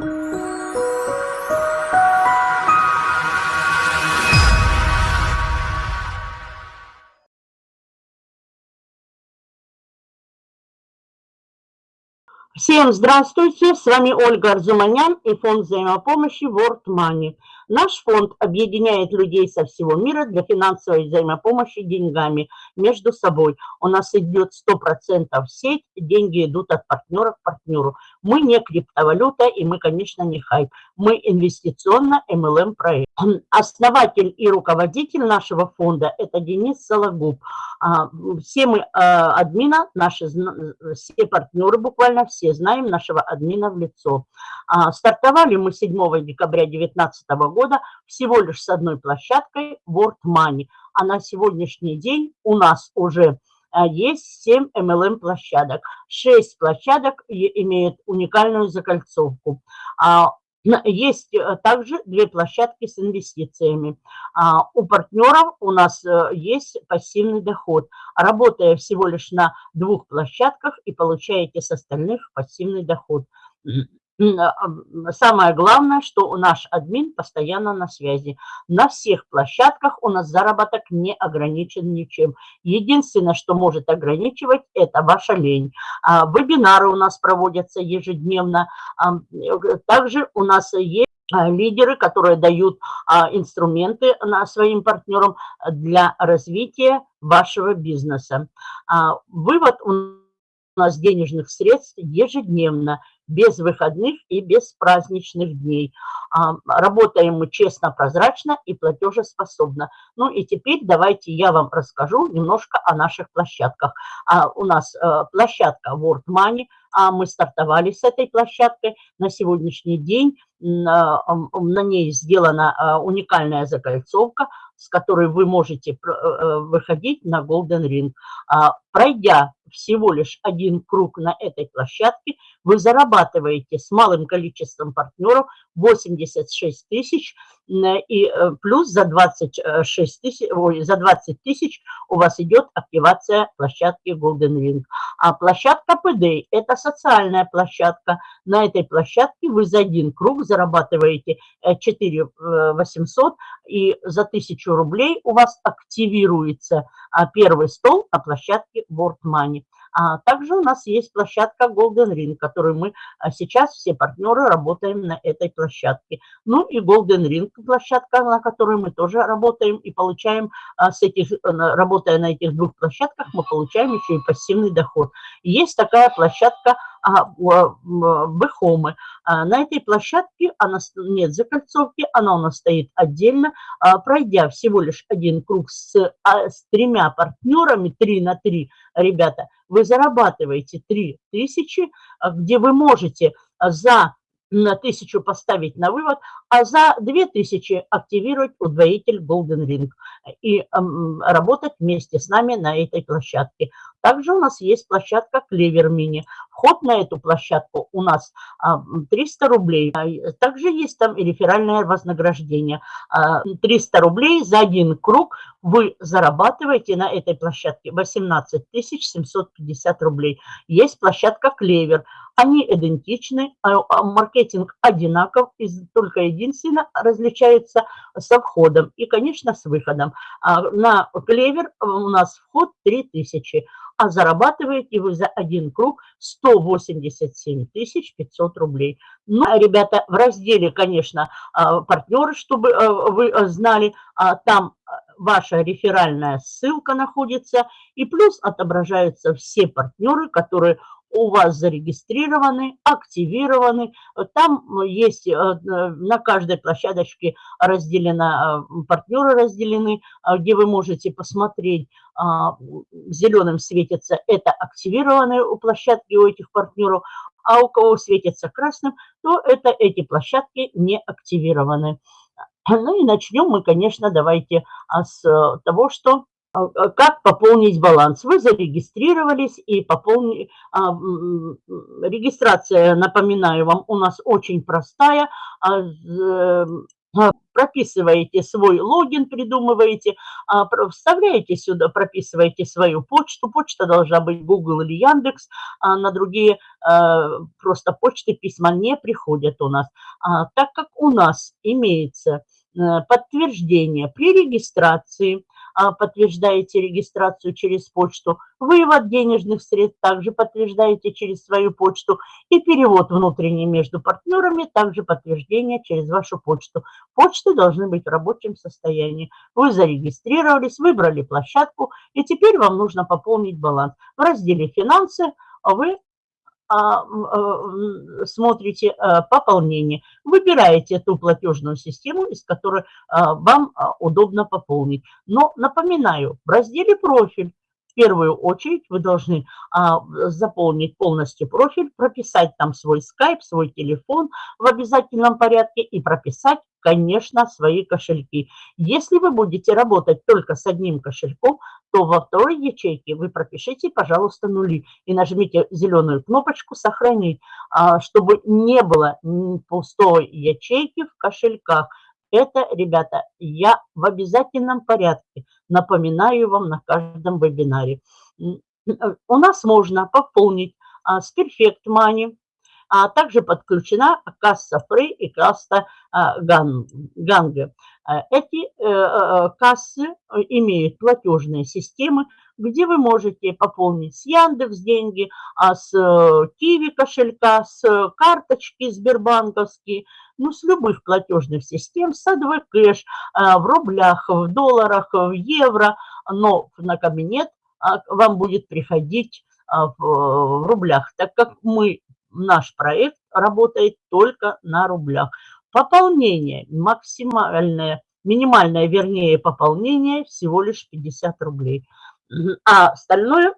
Всем здравствуйте, с вами Ольга Арзуманян и фонд взаимопомощи World Money. Наш фонд объединяет людей со всего мира для финансовой взаимопомощи деньгами между собой. У нас идет 100% сеть, деньги идут от партнера к партнеру. Мы не криптовалюта и мы, конечно, не хайп. Мы инвестиционно MLM проект. Основатель и руководитель нашего фонда – это Денис Сологуб. А, все мы а, админа, наши, все партнеры буквально все знаем нашего админа в лицо. А, стартовали мы 7 декабря 2019 года всего лишь с одной площадкой World Money. А на сегодняшний день у нас уже есть 7 MLM площадок. 6 площадок имеют уникальную закольцовку. Есть э, также две площадки с инвестициями. А, у партнеров у нас э, есть пассивный доход. Работая всего лишь на двух площадках и получаете с остальных пассивный доход. А, самое главное, что наш админ постоянно на связи. На всех площадках у нас заработок не ограничен ничем. Единственное, что может ограничивать, это ваша лень. А, вебинары у нас проводятся ежедневно. А, также у нас есть лидеры, которые дают инструменты своим партнерам для развития вашего бизнеса. Вывод у нас денежных средств ежедневно без выходных и без праздничных дней. А, работаем мы честно, прозрачно и платежеспособно. Ну и теперь давайте я вам расскажу немножко о наших площадках. А, у нас э, площадка World Money, а мы стартовали с этой площадкой. На сегодняшний день на ней сделана уникальная закольцовка, с которой вы можете э, выходить на Golden Ring. Пройдя всего лишь один круг на этой площадке, вы зарабатываете с малым количеством партнеров 86 тысяч, и э, плюс за 26 тысяч, ой, за 20 тысяч у вас идет активация площадки Golden Ring. А площадка PD – это социальная площадка. На этой площадке вы за один круг зарабатываете 4 э, 800, и за 1000 рублей у вас активируется а, первый стол на площадке World Money. А также у нас есть площадка Golden Ring, которую мы а, сейчас все партнеры работаем на этой площадке. Ну и Golden Ring площадка, на которой мы тоже работаем и получаем а, с этих, работая на этих двух площадках, мы получаем еще и пассивный доход. Есть такая площадка Бэхомы. На этой площадке она нет закольцовки, она у нас стоит отдельно. Пройдя всего лишь один круг с, с тремя партнерами, 3 на 3, ребята, вы зарабатываете 3 тысячи, а, где вы можете а, за на тысячу поставить на вывод, а за 2000 активировать удвоитель Golden Ring и эм, работать вместе с нами на этой площадке. Также у нас есть площадка Clever Mini. Вход на эту площадку у нас а, 300 рублей. Также есть там и реферальное вознаграждение. А, 300 рублей за один круг вы зарабатываете на этой площадке 18 750 рублей. Есть площадка Клевер. Они идентичны, а, а маркетинг одинаков, только единственно различается со входом и, конечно, с выходом. А на Клевер у нас вход 3000, а зарабатываете вы за один круг 187 500 рублей. Ну, ребята, в разделе, конечно, партнеры, чтобы вы знали, там ваша реферальная ссылка находится, и плюс отображаются все партнеры, которые у вас зарегистрированы, активированы. Там есть э, на каждой площадочке разделено, э, партнеры разделены, э, где вы можете посмотреть, а, зеленым светится, это активированные у площадки у этих партнеров, а у кого светится красным, то это эти площадки не активированы. Ну и начнем мы, конечно, давайте а, с того, что как пополнить баланс? Вы зарегистрировались и пополнили. А, регистрация, напоминаю вам, у нас очень простая. а, прописываете свой логин, придумываете, а, вставляете сюда, прописываете свою почту. Почта должна быть Google или Яндекс, а на другие просто почты письма не приходят у нас. Так как у нас имеется э, подтверждение при регистрации – а, подтверждаете регистрацию через почту, вывод денежных средств также подтверждаете через свою почту и перевод внутренний между партнерами также подтверждение через вашу почту. Почты должны быть в рабочем состоянии. Вы зарегистрировались, выбрали площадку и теперь вам нужно пополнить баланс. В разделе «Финансы» вы а, смотрите э, пополнение, выбираете ту платежную систему, из которой а, вам а, удобно пополнить. Но напоминаю, в разделе «Профиль» в первую очередь вы должны а, заполнить полностью профиль, прописать там свой скайп, свой телефон в обязательном порядке и прописать, конечно, свои кошельки. Если вы будете работать только с одним кошельком, то во второй ячейке вы пропишите, пожалуйста, нули и нажмите зеленую кнопочку «Сохранить», а, чтобы не было пустой ячейки в кошельках. Это, ребята, я в обязательном порядке напоминаю вам на каждом вебинаре. У нас можно пополнить с Perfect Money, а также подключена касса Free и касса а, Ганга. Эти э, э, кассы имеют платежные системы, где вы можете пополнить с Яндекс деньги, а с э, Киви кошелька, с карточки Сбербанковские, ну, с любых платежных систем, с кэш, в рублях, в долларах, в евро, но на кабинет вам будет приходить в рублях, так как мы наш проект работает только на рублях. Пополнение максимальное, минимальное, вернее, пополнение всего лишь 50 рублей. А остальное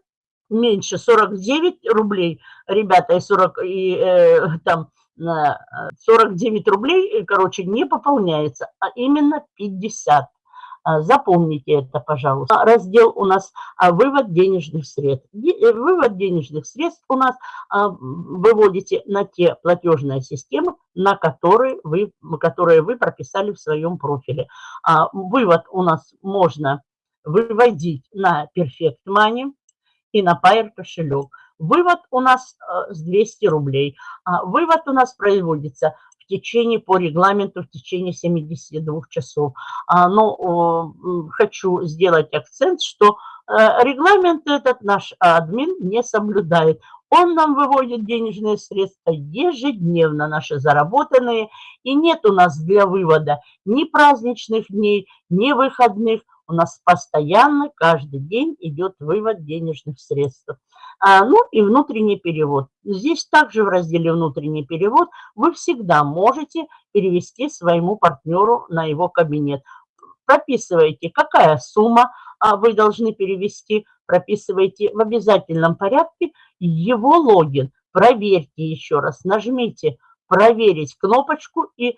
меньше 49 рублей, ребята, и 40, и, э, там 49 рублей, короче, не пополняется, а именно 50. А, запомните это, пожалуйста. Раздел у нас а, «Вывод денежных средств». Э, вывод денежных средств у нас а, выводите на те платежные системы, на которые вы, которые вы прописали в своем профиле. Вывод у нас можно выводить на Perfect Money и на Pair кошелек. Вывод у нас с 200 рублей. Вывод у нас производится в течение, по регламенту, в течение 72 часов. А, но хочу сделать акцент, что э, регламент этот наш админ не соблюдает. Он нам выводит денежные средства ежедневно, наши заработанные, и нет у нас для вывода ни праздничных дней, ни выходных. У нас постоянно, каждый день идет вывод денежных средств. А, ну и внутренний перевод. Здесь также в разделе «Внутренний перевод» вы всегда можете перевести своему партнеру на его кабинет. Прописываете, какая сумма а, вы должны перевести, прописываете в обязательном порядке его логин. Проверьте еще раз, нажмите «Проверить» кнопочку и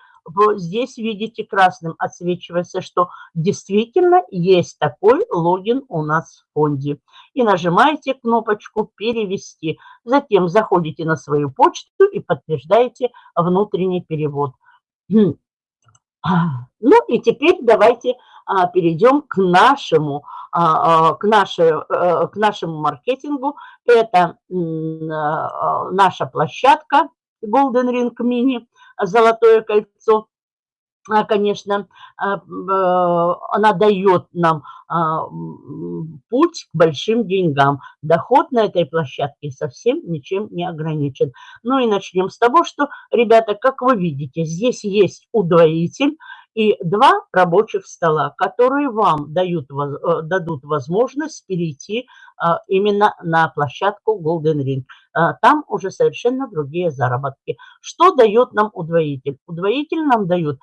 здесь видите красным отсвечивается, что действительно есть такой логин у нас в фонде. И нажимаете кнопочку «Перевести». Затем заходите на свою почту и подтверждаете внутренний перевод. Ну и теперь давайте а, перейдем к нашему, а, а, к, нашей, к нашему маркетингу. Это наша площадка Golden Ring Mini золотое кольцо, а, конечно, а, э, она дает нам а, путь к большим деньгам. Доход на этой площадке совсем ничем не ограничен. Ну и начнем с того, что, ребята, как вы видите, здесь есть удвоитель и два рабочих стола, которые вам дают, э, дадут возможность перейти именно на площадку Golden Ring. Там уже совершенно другие заработки. Что дает нам удвоитель? Удвоитель нам дает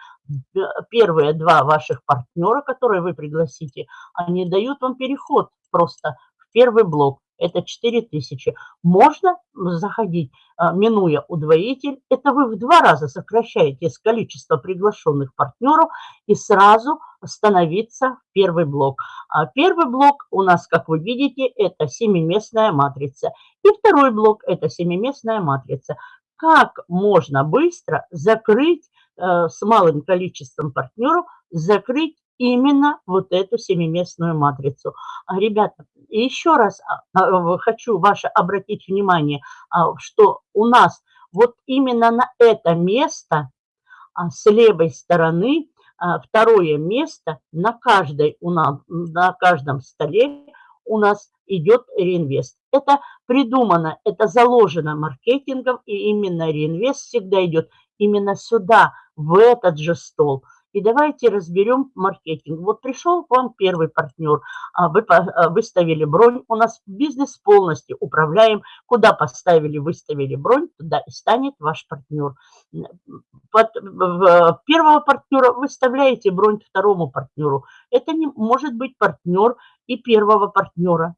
первые два ваших партнера, которые вы пригласите, они дают вам переход просто в первый блок. Это 4000. Можно заходить, а, минуя удвоитель. Это вы в два раза сокращаете количество приглашенных партнеров и сразу становиться первый блок. А первый блок у нас, как вы видите, это семиместная матрица. И второй блок – это семиместная матрица. Как можно быстро закрыть э, с малым количеством партнеров закрыть именно вот эту семиместную матрицу. А, ребята, еще раз а, хочу ваше обратить внимание, что у нас вот именно на это место с левой стороны второе место на, каждой, у нас, на каждом столе у нас идет реинвест. Это придумано, это заложено маркетингом, и именно реинвест всегда идет именно сюда, в этот же стол. И давайте разберем маркетинг. Вот пришел к вам первый партнер, а вы а, выставили бронь. У нас бизнес полностью управляем. Куда поставили, выставили бронь, туда и станет ваш партнер. Под первого партнера выставляете бронь второму партнеру. Это не может быть партнер и первого партнера.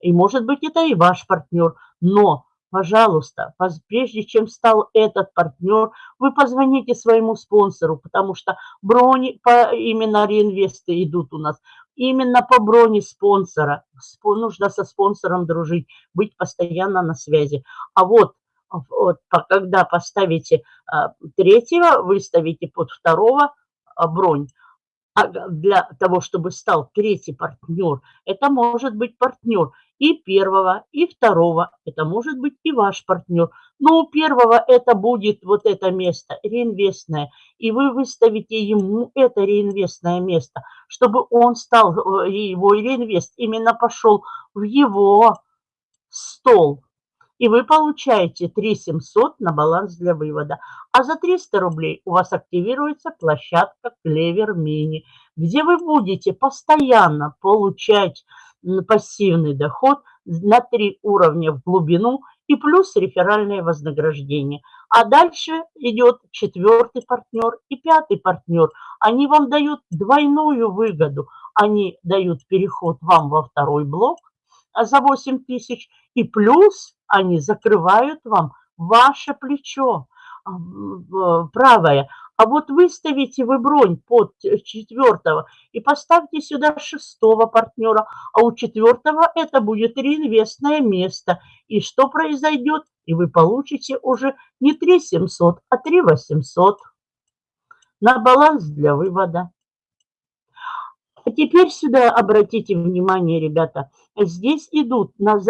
И может быть это и ваш партнер. Но пожалуйста, прежде чем стал этот партнер, вы позвоните своему спонсору, потому что брони по именно реинвесты идут у нас. Именно по броне спонсора. Нужно со спонсором дружить, быть постоянно на связи. А вот, вот когда поставите а, третьего, выставите под второго а, бронь, а для того, чтобы стал третий партнер, это может быть партнер и первого, и второго. Это может быть и ваш партнер. Но у первого это будет вот это место, реинвестное. И вы выставите ему это реинвестное место, чтобы он стал, э, его реинвест именно пошел в его стол. И вы получаете 3 700 на баланс для вывода. А за 300 рублей у вас активируется площадка Клевер Мини, где вы будете постоянно получать пассивный доход на три уровня в глубину и плюс реферальное вознаграждение. А дальше идет четвертый партнер и пятый партнер. Они вам дают двойную выгоду. Они дают переход вам во второй блок за 8 тысяч и плюс они закрывают вам ваше плечо правое. А вот выставите вы бронь под четвертого и поставьте сюда шестого партнера, а у четвертого это будет реинвестное место. И что произойдет? И вы получите уже не 3 700, а 3 800 на баланс для вывода. А теперь сюда обратите внимание, ребята, здесь идут на,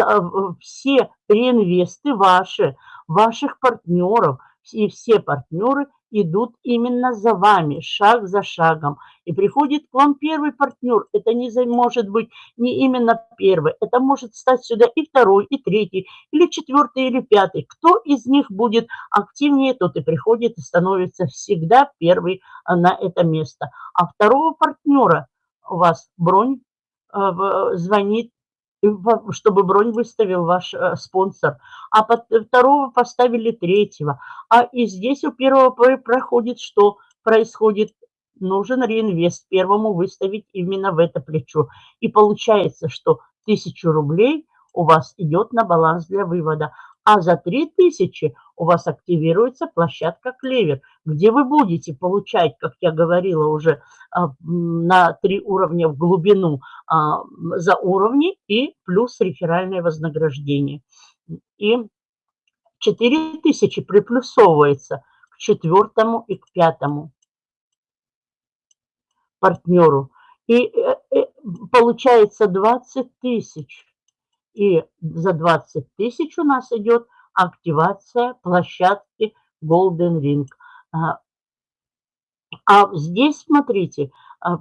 все реинвесты ваши, ваших партнеров, и все партнеры идут именно за вами, шаг за шагом. И приходит к вам первый партнер. Это не может быть не именно первый. Это может стать сюда и второй, и третий, или четвертый, или пятый. Кто из них будет активнее, тот и приходит и становится всегда первый а, на это место. А второго партнера у вас бронь а, звонит чтобы бронь выставил ваш э, спонсор, а под второго поставили третьего. А и здесь у первого проходит что? Происходит, нужен реинвест, первому выставить именно в это плечо. И получается, что тысячу рублей у вас идет на баланс для вывода, а за 3000 у вас активируется площадка Клевер, где вы будете получать, как я говорила уже, а, на три уровня в глубину а, за уровни и плюс реферальное вознаграждение. И 4000 приплюсовывается к четвертому и к пятому партнеру. И э, э, получается 20 тысяч и за 20 тысяч у нас идет активация площадки Golden Ring. А, а здесь, смотрите, а,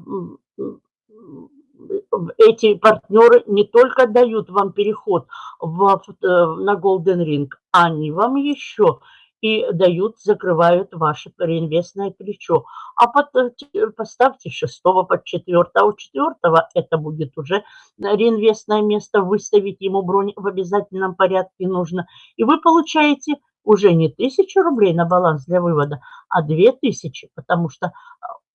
эти партнеры не только дают вам переход в, э, на Golden Ring, они вам еще и дают, закрывают ваше реинвестное плечо. А под, э, поставьте шестого под четвертого. А у четвертого это будет уже реинвестное место. Выставить ему бронь в обязательном порядке нужно. И вы получаете уже не тысячу рублей на баланс для вывода, а две тысячи, потому что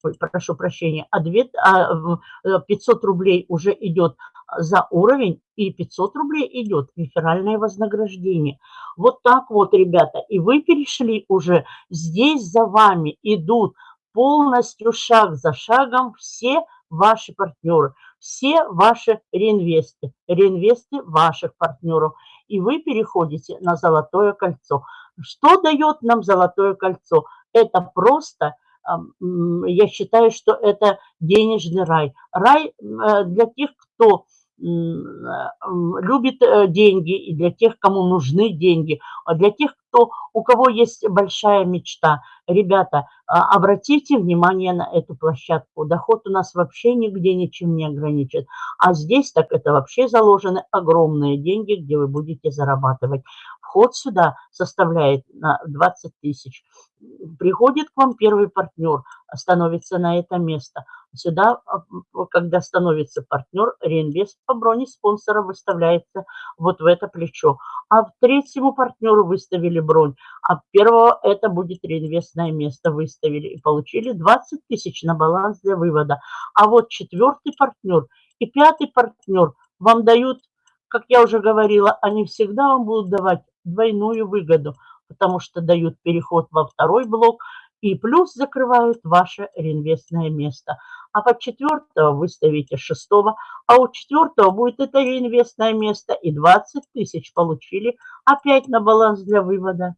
ой, прошу прощения, а, 2, а 500 рублей уже идет за уровень, и 500 рублей идет реферальное вознаграждение. Вот так вот, ребята, и вы перешли уже, здесь за вами идут полностью шаг за шагом все ваши партнеры, все ваши реинвесты, реинвесты ваших партнеров. И вы переходите на золотое кольцо. Что дает нам золотое кольцо? Это просто я считаю, что это денежный рай. Рай для тех, кто любит э, деньги и для тех, кому нужны деньги, а для тех, кто, у кого есть большая мечта. Ребята, а, обратите внимание на эту площадку. Доход у нас вообще нигде ничем не ограничен. А здесь так это вообще заложены огромные деньги, где вы будете зарабатывать. Вход сюда составляет 20 тысяч. Приходит к вам первый партнер, становится на это место. Сюда, а, когда становится партнер, реинвест по броне спонсора выставляется вот в это плечо. А третьему партнеру выставили бронь, а первого это будет реинвестное место выставили и получили 20 тысяч на баланс для вывода. А вот четвертый партнер и пятый партнер вам дают, как я уже говорила, они всегда вам будут давать двойную выгоду, потому что дают переход во второй блок и плюс закрывают ваше реинвестное место. А под четвертого выставите шестого, а у четвертого будет это реинвестное место и 20 тысяч получили опять на баланс для вывода.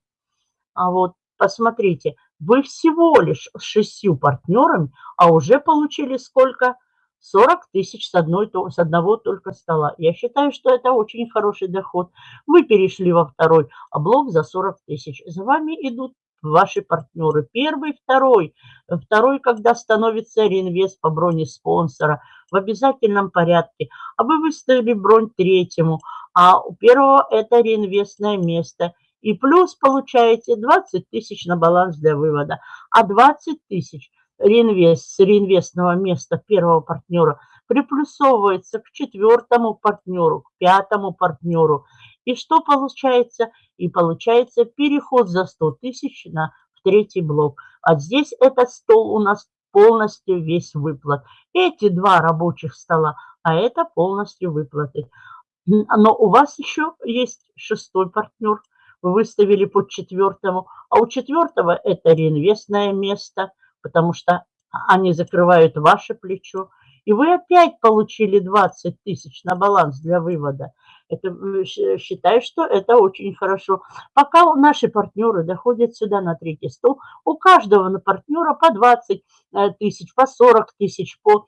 А вот посмотрите, вы всего лишь с шестью партнерами, а уже получили сколько? 40 тысяч с, одной, с одного только стола. Я считаю, что это очень хороший доход. Вы перешли во второй а блок за 40 тысяч. За вами идут ваши партнеры. Первый, второй. Второй, когда становится реинвест по броне спонсора в обязательном порядке. А вы выставили бронь третьему. А у первого это реинвестное место. И плюс получаете 20 тысяч на баланс для вывода. А 20 тысяч – реинвест с реинвестного места первого партнера приплюсовывается к четвертому партнеру, к пятому партнеру. И что получается? И получается переход за 100 тысяч на в третий блок. А здесь этот стол у нас полностью весь выплат. Эти два рабочих стола, а это полностью выплаты. Но у вас еще есть шестой партнер. Вы выставили под четвертому. А у четвертого это реинвестное место – потому что они закрывают ваше плечо, и вы опять получили 20 тысяч на баланс для вывода. Это, считаю, что это очень хорошо. Пока наши партнеры доходят сюда на третий стол, у каждого на партнера по 20 э, тысяч, по 40 тысяч, по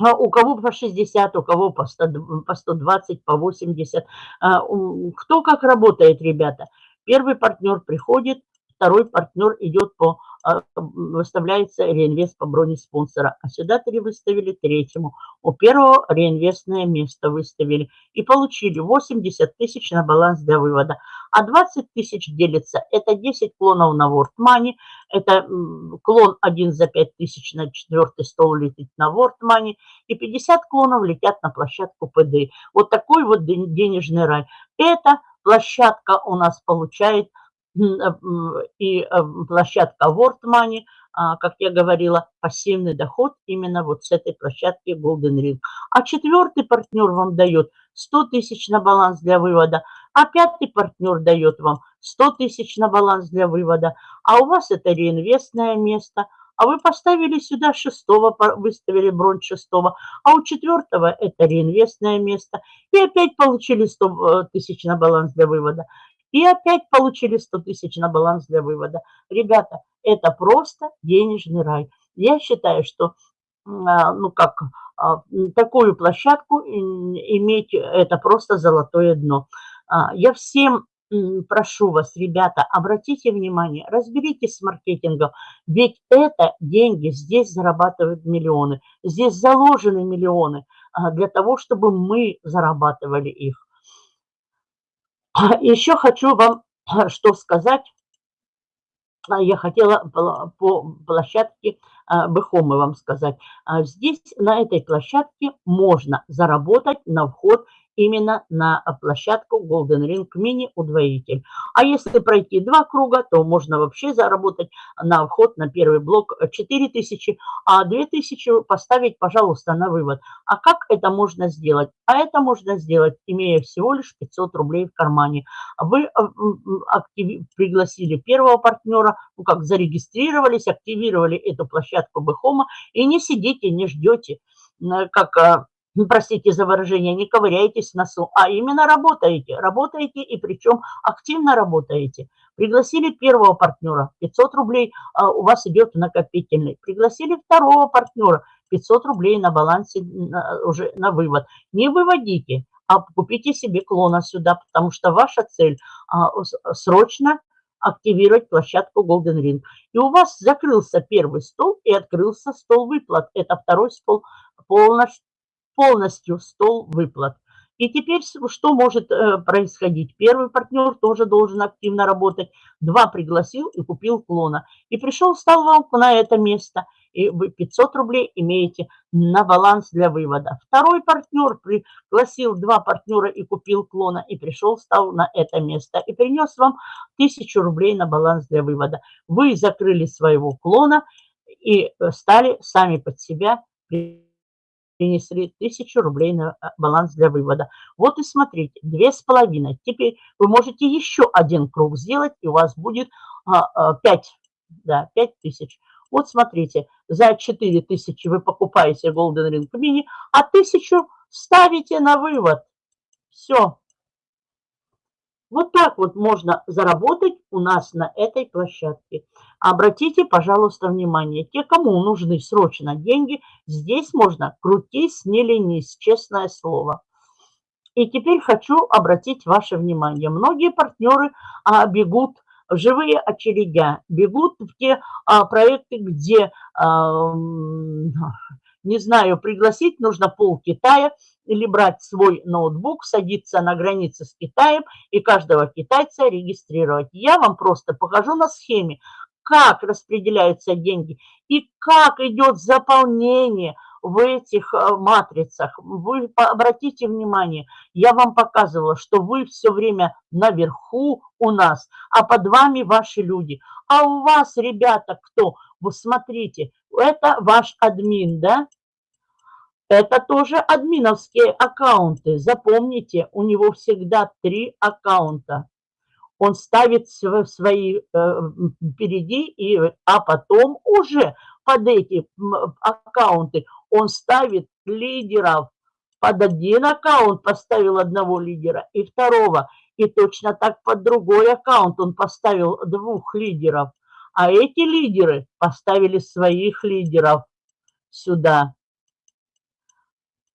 а у кого по 60, у кого по, 100, по 120, по 80. А, кто как работает, ребята. Первый партнер приходит, второй партнер идет по выставляется реинвест по броне спонсора. А сюда три выставили третьему. У первого реинвестное место выставили. И получили 80 тысяч на баланс для вывода. А 20 тысяч делится. Это 10 клонов на World Money. Это клон 1 за 5 тысяч на четвертый стол летит на World Money. И 50 клонов летят на площадку ПД. Вот такой вот денежный рай. Эта площадка у нас получает и э, площадка World Money, а, как я говорила, пассивный доход именно вот с этой площадки Golden Ring. А четвертый партнер вам дает 100 тысяч на баланс для вывода, а пятый партнер дает вам 100 тысяч на баланс для вывода, а у вас это реинвестное место, а вы поставили сюда шестого, выставили бронь шестого, а у четвертого это реинвестное место, и опять получили 100 э, тысяч на баланс для вывода. И опять получили 100 тысяч на баланс для вывода. Ребята, это просто денежный рай. Я считаю, что а, ну как, а, такую площадку иметь, это просто золотое дно. А, я всем прошу вас, ребята, обратите внимание, разберитесь с маркетингом, ведь это деньги, здесь зарабатывают миллионы, здесь заложены миллионы для того, чтобы мы зарабатывали их. Еще хочу вам что сказать. А, я хотела по площадке а, Бехомы вам сказать. А, здесь, на этой площадке, можно заработать на вход именно на площадку Golden Ring Mini удвоитель. А если пройти два круга, то можно вообще заработать на вход на первый блок 4000, а 2000 поставить, пожалуйста, на вывод. А как это можно сделать? А это можно сделать, имея всего лишь 500 рублей в кармане. Вы э, актив... пригласили первого партнера, ну как зарегистрировались, активировали эту площадку Бэхома и не сидите, не ждете, как э, ну, простите за выражение, не ковыряйтесь в носу, а именно работаете. Работаете и причем активно работаете. Пригласили первого партнера, 500 рублей а, у вас идет накопительный. Пригласили второго партнера, 500 рублей на балансе на, уже на вывод. Не выводите, а купите себе клона сюда, потому что ваша цель а, срочно активировать площадку Golden Ring. И у вас закрылся первый стол и открылся стол выплат. Это второй стол полностью, полностью стол выплат. И теперь что может э, происходить? Первый партнер тоже должен активно работать. Два пригласил и купил клона. И пришел, стал вам на это место. И вы 500 рублей имеете на баланс для вывода. Второй партнер пригласил два партнера и купил клона. И пришел, стал на это место. И принес вам 1000 рублей на баланс для вывода. Вы закрыли своего клона и э, стали сами под себя принесли тысячу рублей на э, баланс для вывода. Вот и смотрите, две с половиной. Теперь вы можете еще один круг сделать, и у вас будет а, а, 5, да, 5 тысяч. Вот смотрите, за 4 тысячи вы покупаете Golden Ring Mini, а тысячу ставите на вывод. Все, вот так вот можно заработать у нас на этой площадке. Обратите, пожалуйста, внимание, те, кому нужны срочно деньги, здесь можно крутись, не ленись, честное слово. И теперь хочу обратить ваше внимание. Многие партнеры а, бегут в живые очередя, бегут в те а, проекты, где, а, не знаю, пригласить нужно пол Китая, или брать свой ноутбук, садиться на границе с Китаем и каждого китайца регистрировать. Я вам просто покажу на схеме, как распределяются деньги и как идет заполнение в этих э, матрицах. Вы обратите внимание, я вам показывала, что вы все время наверху у нас, а под вами ваши люди. А у вас, ребята, кто? Вы смотрите, это ваш админ, да? Это тоже админовские аккаунты. Запомните, у него всегда три аккаунта. Он ставит свои э, впереди, и, а потом уже под эти аккаунты он ставит лидеров. Под один аккаунт поставил одного лидера и второго. И точно так под другой аккаунт он поставил двух лидеров. А эти лидеры поставили своих лидеров сюда.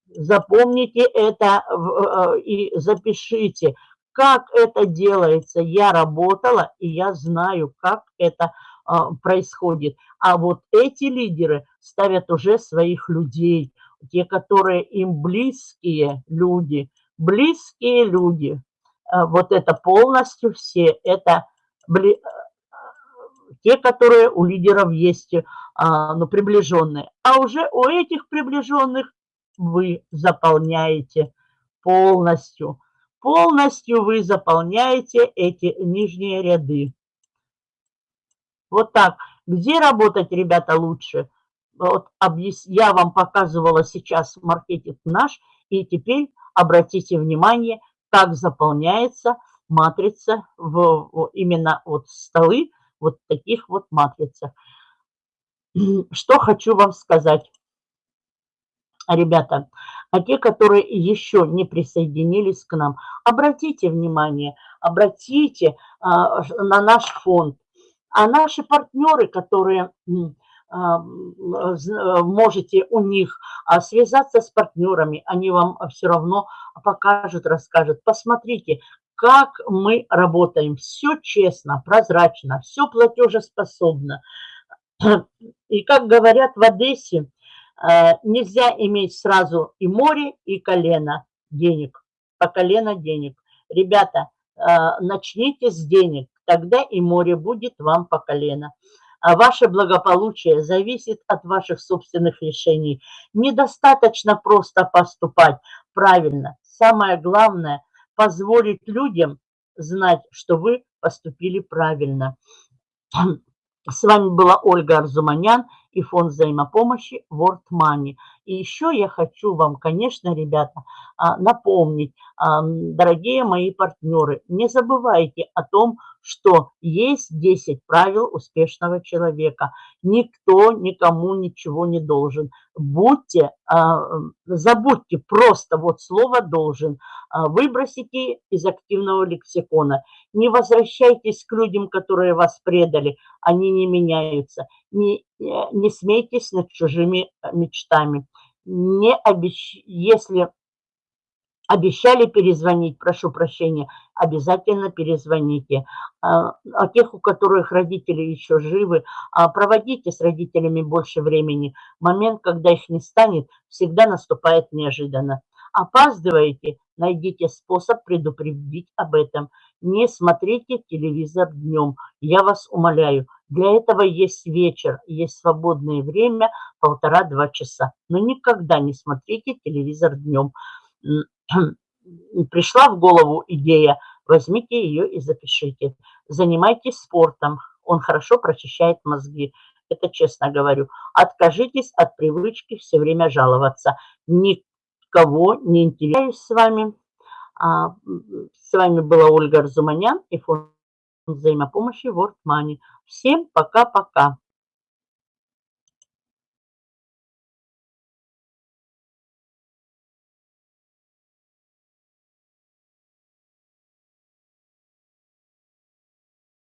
Запомните это э, и запишите, как это делается. Я работала, и я знаю, как это а, происходит. А вот эти лидеры ставят уже своих людей, те, которые им близкие люди, близкие люди. А вот это полностью все, это те, которые у лидеров есть, а, ну, приближенные. А уже у этих приближенных вы заполняете полностью. Полностью вы заполняете эти нижние ряды. Вот так. Где работать, ребята, лучше? Вот я вам показывала сейчас маркетинг наш, и теперь обратите внимание, как заполняется матрица в именно вот столы, вот таких вот матрицах. Что хочу вам сказать ребята, а те, которые еще не присоединились к нам, обратите внимание, обратите а, на наш фонд. А наши партнеры, которые а, можете у них а, связаться с партнерами, они вам все равно покажут, расскажут. Посмотрите, как мы работаем. Все честно, прозрачно, все платежеспособно. И как говорят в Одессе, Э, нельзя иметь сразу и море, и колено денег, по колено денег. Ребята, э, начните с денег, тогда и море будет вам по колено. А ваше благополучие зависит от ваших собственных решений. Недостаточно просто поступать правильно. Самое главное – позволить людям знать, что вы поступили правильно. С вами была Ольга Арзуманян и фонд взаимопомощи World Money. И еще я хочу вам, конечно, ребята, а, напомнить, дорогие мои партнеры, не забывайте о том, что есть 10 правил успешного человека. Никто никому ничего не должен. Будьте, а, забудьте просто вот слово «должен», а, выбросите из активного лексикона. Не возвращайтесь к людям, которые вас предали, они не меняются. Не, не смейтесь над чужими мечтами. Не обещ... Если обещали перезвонить, прошу прощения, обязательно перезвоните. А, а тех, у которых родители еще живы, а, проводите с родителями больше времени. Момент, когда их не станет, всегда наступает неожиданно. Опаздываете, найдите способ предупредить об этом. Не смотрите телевизор днем, я вас умоляю. Для этого есть вечер, есть свободное время, полтора-два часа. Но никогда не смотрите телевизор днем. Пришла в голову идея, возьмите ее и запишите. Занимайтесь спортом, он хорошо прочищает мозги. Это честно говорю. Откажитесь от привычки все время жаловаться. Никого не интересуюсь с вами. А, с вами была Ольга Арзуманян и фонд взаимопомощи World Money. Всем пока-пока.